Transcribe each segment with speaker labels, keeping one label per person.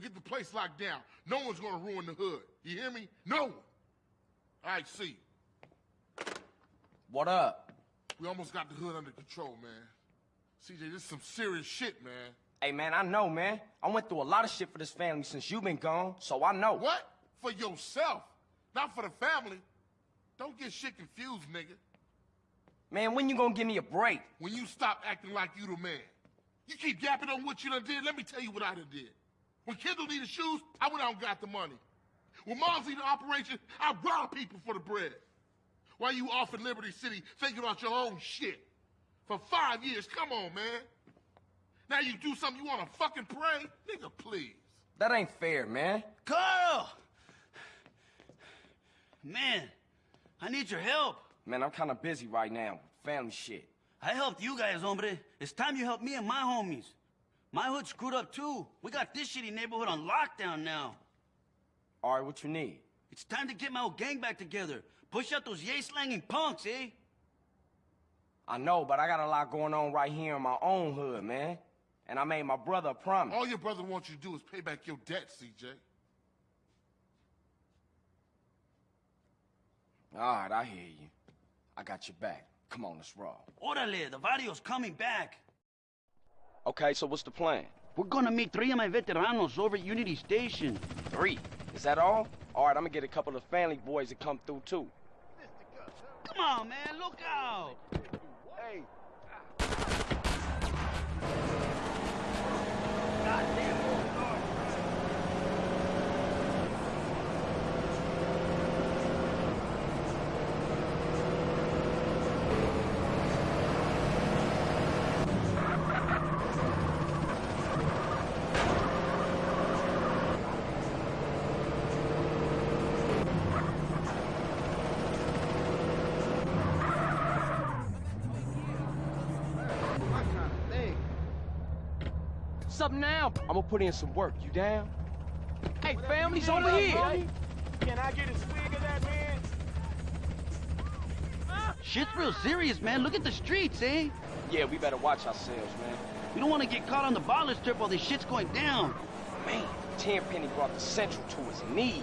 Speaker 1: get the place locked down. No one's gonna ruin the hood. You hear me? No one. All right, see.
Speaker 2: What up?
Speaker 1: We almost got the hood under control, man. CJ, this is some serious shit, man.
Speaker 2: Hey, man, I know, man. I went through a lot of shit for this family since you've been gone, so I know.
Speaker 1: What? For yourself, not for the family. Don't get shit confused, nigga.
Speaker 2: Man, when you gonna give me a break?
Speaker 1: When you stop acting like you the man. You keep yapping on what you done did, let me tell you what I done did. When Kendl needed shoes, I went out and got the money. When Mom's needed operation, I robbed people for the bread. While you off in Liberty City thinking about your own shit. For five years, come on, man. Now you do something you wanna fucking pray? Nigga, please.
Speaker 2: That ain't fair, man.
Speaker 3: Carl! Man, I need your help.
Speaker 2: Man, I'm kinda busy right now. Family shit.
Speaker 3: I helped you guys, hombre. It's time you help me and my homies. My hood screwed up too. We got this shitty neighborhood on lockdown now.
Speaker 2: All right, what you need?
Speaker 3: It's time to get my old gang back together. Push out those yay-slanging punks, eh?
Speaker 2: I know, but I got a lot going on right here in my own hood, man. And I made my brother a promise.
Speaker 1: All your brother wants you to do is pay back your debt, CJ.
Speaker 2: All right, I hear you. I got your back. Come on, let's roll.
Speaker 3: Orale, the video's coming back.
Speaker 2: Okay, so what's the plan?
Speaker 3: We're gonna meet three of my veteranos over at Unity Station.
Speaker 2: Three. Is that all? All right, I'm gonna get a couple of family boys to come through, too.
Speaker 3: Come on, man, look out!
Speaker 2: Hey, What's up now? I'm gonna put in some work. You down? Hey, family's over here.
Speaker 4: Can I get a swig of that, man?
Speaker 3: Shit's real serious, man. Look at the streets, eh?
Speaker 2: Yeah, we better watch ourselves, man.
Speaker 3: We don't want to get caught on the Ballas strip while this shit's going down.
Speaker 2: Man, Tenpenny brought the Central to his knees.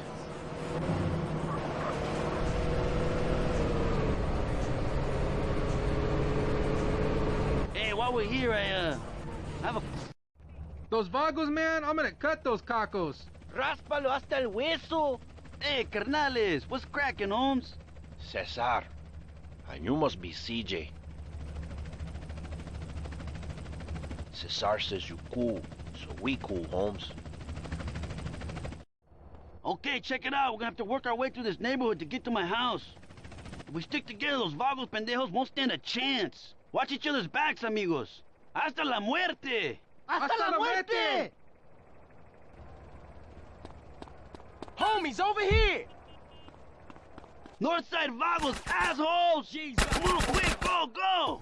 Speaker 3: Hey, while we're here, I, uh, have a...
Speaker 5: Those vagos, man, I'm gonna cut those cacos.
Speaker 3: Ráspalo hasta el hueso. Hey, carnales, what's cracking, Holmes?
Speaker 6: Cesar. And you must be CJ. Cesar says you cool, so we cool, Holmes.
Speaker 3: Okay, check it out. We're gonna have to work our way through this neighborhood to get to my house. If we stick together, those vagos pendejos won't stand a chance. Watch each other's backs, amigos. Hasta la muerte!
Speaker 5: ¡Hasta la muerte!
Speaker 2: Homies, over here!
Speaker 3: Northside vagos, assholes! Jesus! Come on, quick, go, go!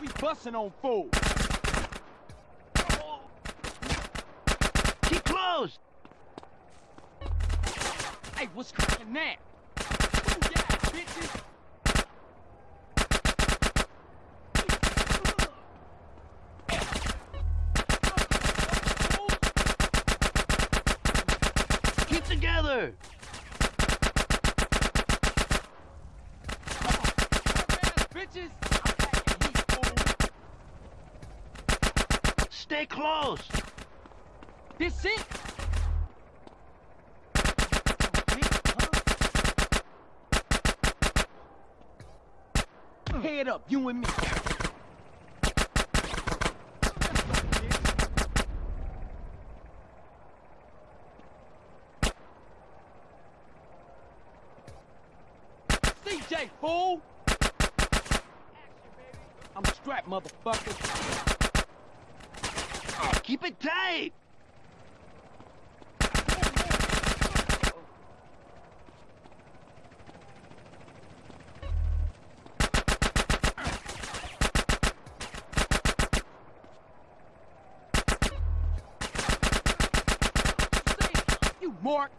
Speaker 4: We busting on fool.
Speaker 3: Keep close!
Speaker 4: Hey, what's cracking now? Ooh, yeah, bitches.
Speaker 3: Keep together!
Speaker 4: Bitches.
Speaker 3: Stay close!
Speaker 4: This it? Head up, you and me. CJ, fool! I'm strapped, motherfucker.
Speaker 3: Keep it tight!
Speaker 4: Mark.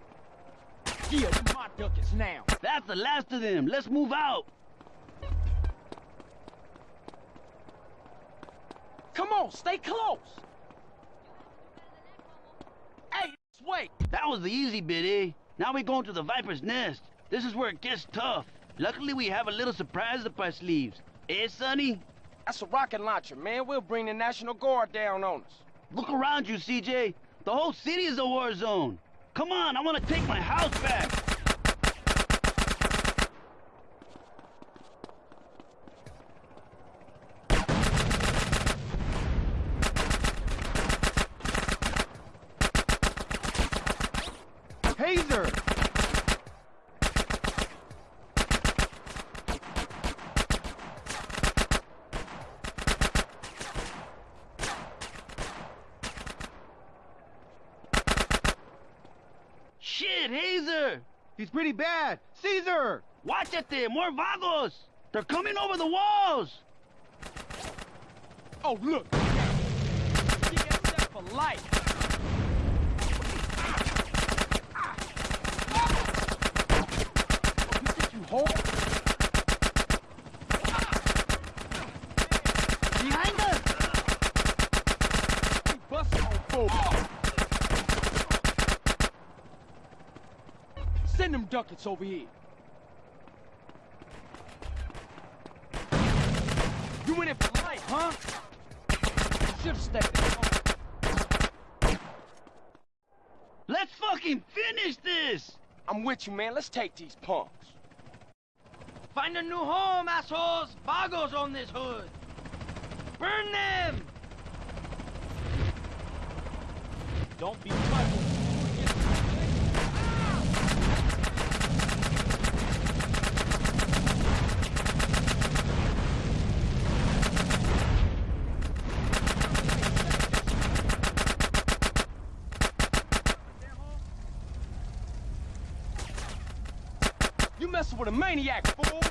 Speaker 4: Yeah, you my duckets now.
Speaker 3: That's the last of them. Let's move out.
Speaker 4: Come on, stay close. Hey, this way.
Speaker 3: That was the easy bit, eh? Now we're going to the Viper's Nest. This is where it gets tough. Luckily, we have a little surprise up our sleeves. Eh, Sonny?
Speaker 2: That's a rocket launcher, man. We'll bring the National Guard down on us.
Speaker 3: Look around you, CJ. The whole city is a war zone. Come on, I want to take my house back.
Speaker 5: Hazer!
Speaker 3: Shit, Hazer!
Speaker 5: He's pretty bad. Cesar!
Speaker 3: Watch it there, more vagos! They're coming over the walls!
Speaker 4: Oh, look. DSF for life. Oh, you think you hold?
Speaker 3: Behind us!
Speaker 4: We busting on four. Them ducats over here. You in it for life, huh? Should've stayed at home.
Speaker 3: Let's fucking finish this!
Speaker 2: I'm with you, man. Let's take these punks.
Speaker 3: Find a new home, assholes! Vagos on this hood! Burn them!
Speaker 4: Don't be funny. You messing with a maniac, fool!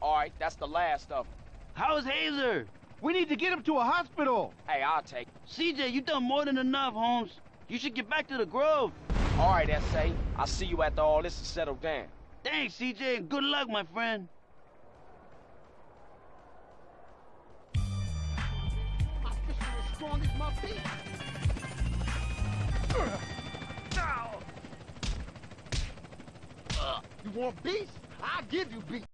Speaker 2: All right, that's the last of them.
Speaker 3: How's Hazer?
Speaker 5: We need to get him to a hospital.
Speaker 2: Hey, I'll take it.
Speaker 3: CJ, you done more than enough, Holmes. You should get back to the Grove.
Speaker 2: All right, S.A. I'll see you after all this is settled down.
Speaker 3: Thanks, CJ, and good luck, my friend.
Speaker 1: My fist is as strong as my beat. You want beef? I'll give you beef.